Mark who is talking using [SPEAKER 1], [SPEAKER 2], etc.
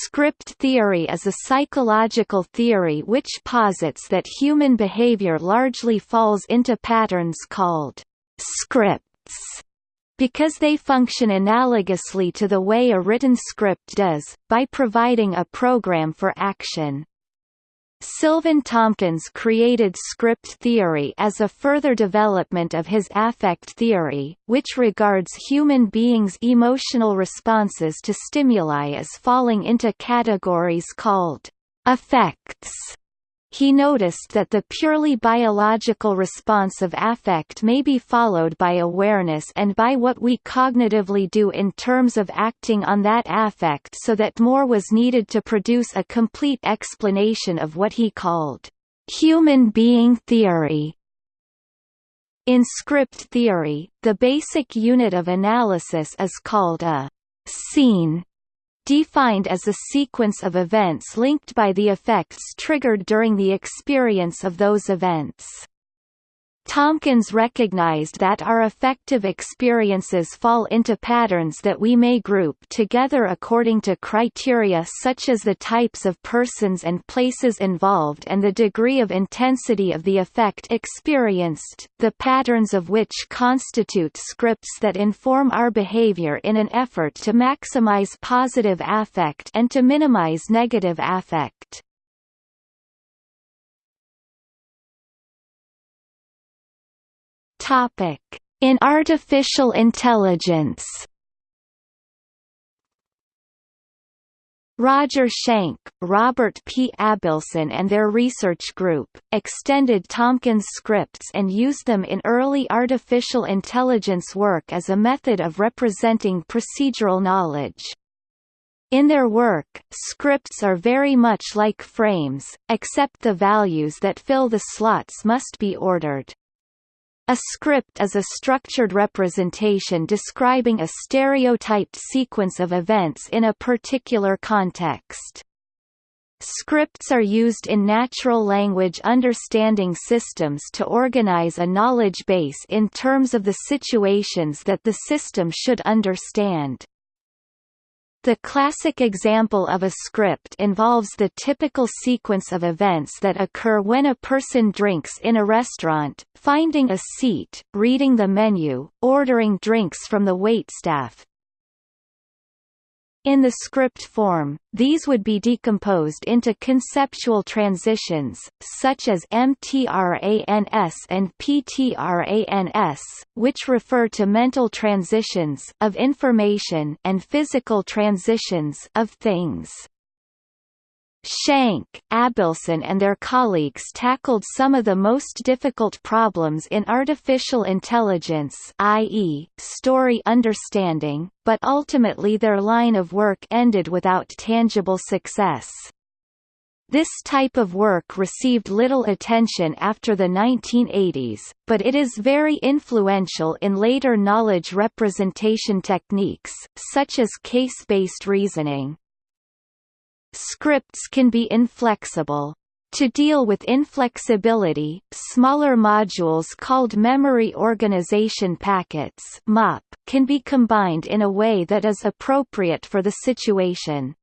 [SPEAKER 1] Script theory is a psychological theory which posits that human behavior largely falls into patterns called scripts because they function analogously to the way a written script does, by providing a program for action. Silvan Tomkins created script theory as a further development of his affect theory, which regards human beings' emotional responses to stimuli as falling into categories called affects. He noticed that the purely biological response of affect may be followed by awareness and by what we cognitively do in terms of acting on that affect so that more was needed to produce a complete explanation of what he called human being theory. In script theory, the basic unit of analysis is called a scene defined as a sequence of events linked by the affects triggered during the experience of those events. Tomkins recognized that our affective experiences fall into patterns that we may group together according to criteria such as the types of persons and places involved and the degree of intensity of the affect experienced, the patterns of which constitute scripts that inform our behavior in an effort to maximize positive affect and to minimize negative affect. Topic: In artificial intelligence. Roger Schank, Robert P. Abelson and their research group, extended Tomkins scripts and used them in early artificial intelligence work as a method of representing procedural knowledge. In their work, scripts are very much like frames, except the values that fill the slots must be ordered. A script is a structured representation describing a stereotyped sequence of events in a particular context. Scripts are used in natural language understanding systems to organize a knowledge base in terms of the situations that the system should understand. The classic example of a script involves the typical sequence of events that occur when a person drinks in a restaurant, finding a seat, reading the menu, ordering drinks from the waitstaff, in the script form, these would be decomposed into conceptual transitions, such as mtrans and ptrans, which refer to mental transitions of information and physical transitions of things. Schank, Abelson and their colleagues tackled some of the most difficult problems in artificial intelligence i.e., story understanding, but ultimately their line of work ended without tangible success. This type of work received little attention after the 1980s, but it is very influential in later knowledge representation techniques, such as case-based reasoning. Scripts can be inflexible. To deal with inflexibility, smaller modules called memory organization packets can be combined in a way that is appropriate for the situation.